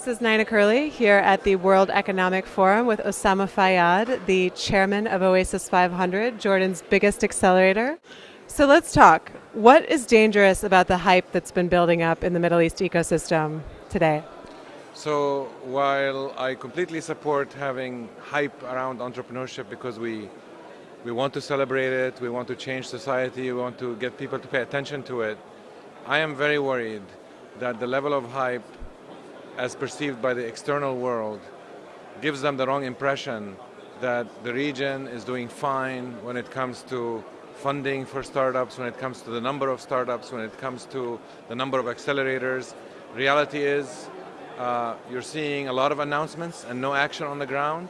This is Nina Curley here at the World Economic Forum with Usama Fayyad, the chairman of Oasis 500, Jordan's biggest accelerator. So let's talk. What is dangerous about the hype that's been building up in the Middle East ecosystem today? So while I completely support having hype around entrepreneurship because we we want to celebrate it, we want to change society, we want to get people to pay attention to it, I am very worried that the level of hype as perceived by the external world gives them the wrong impression that the region is doing fine when it comes to funding for startups, when it comes to the number of startups, when it comes to the number of accelerators. Reality is uh, you're seeing a lot of announcements and no action on the ground.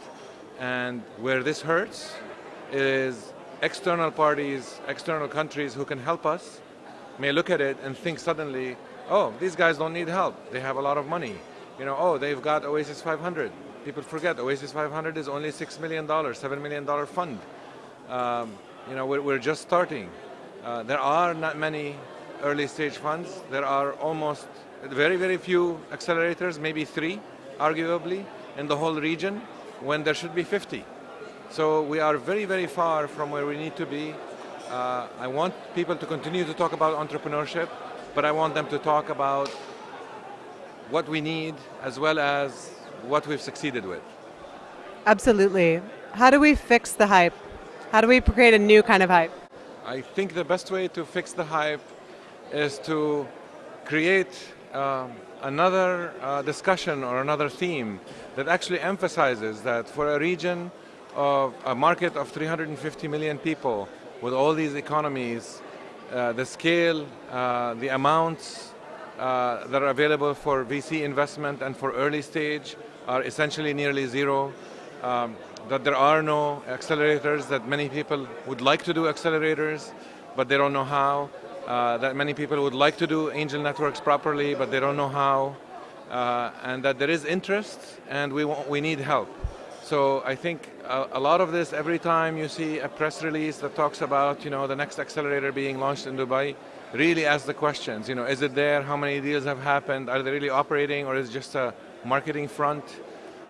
And where this hurts is external parties, external countries who can help us may look at it and think suddenly, oh, these guys don't need help. They have a lot of money. You know, oh, they've got Oasis 500. People forget Oasis 500 is only $6 million, $7 million fund. Um, you know, we're, we're just starting. Uh, there are not many early stage funds. There are almost very, very few accelerators, maybe three, arguably, in the whole region, when there should be 50. So we are very, very far from where we need to be. Uh, I want people to continue to talk about entrepreneurship, but I want them to talk about what we need as well as what we've succeeded with. Absolutely. How do we fix the hype? How do we create a new kind of hype? I think the best way to fix the hype is to create um, another uh, discussion or another theme that actually emphasizes that for a region of a market of 350 million people with all these economies, uh, the scale, uh, the amounts uh, that are available for VC investment and for early stage are essentially nearly zero. Um, that there are no accelerators, that many people would like to do accelerators, but they don't know how. Uh, that many people would like to do angel networks properly, but they don't know how. Uh, and that there is interest and we, want, we need help. So I think a, a, lot of this, every time you see a press release that talks about you know, the next accelerator being launched in Dubai, really ask the questions. You know, is it there? How many deals have happened? Are they really operating or is it just a marketing front?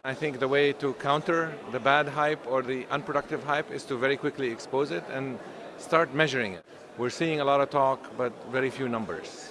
I think the way to counter the bad hype or the unproductive hype is to very quickly expose it and start measuring it. We're seeing a lot of talk, but very few numbers.